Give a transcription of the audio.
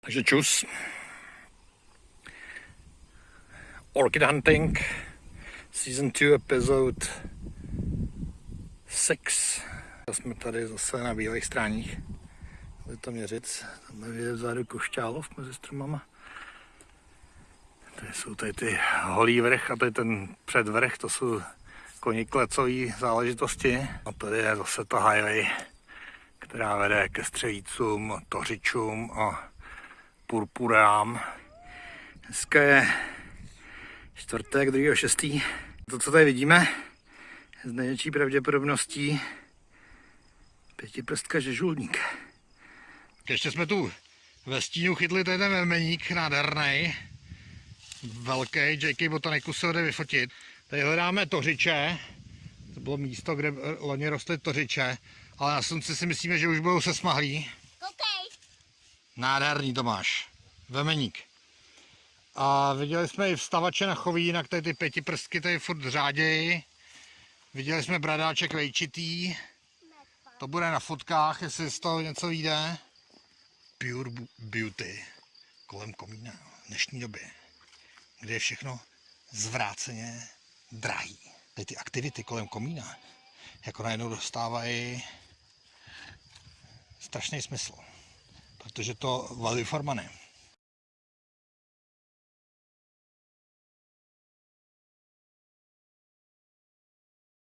Takže čus. Orchid Hunting, Season 2, Episode 6. Jsme tady zase na bílých stráních. Je to měřit. Tam je vzadu košťálov mezi stromama. Tady jsou tady ty holý vrch a tady ten předvrch, to jsou koní klecový záležitosti. A tady je zase ta highway, která vede ke střelícům, tořičům a purpurám. Dneska je čtvrtek 2.6. To, co tady vidíme, z největší pravděpodobností pětiprstka žežulník. Ještě jsme tu ve stínu chytli ten memeník nádherný. Velký, JK Botaniku se jde vyfotit. Tady hledáme tořiče. To bylo místo, kde loni rostly tořiče. Ale na slunci si myslíme, že už budou se smahlí. Nádherný to máš. Vemeník. A viděli jsme i vstavače na choví, jinak tady ty pětiprstky tady furt řádějí. Viděli jsme bradáček vejčitý. To bude na fotkách, jestli z toho něco vyjde. Pure beauty kolem komína v dnešní době, kde je všechno zvráceně drahý. Tady ty aktivity kolem komína jako najednou dostávají strašný smysl, protože to value for money.